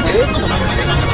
えー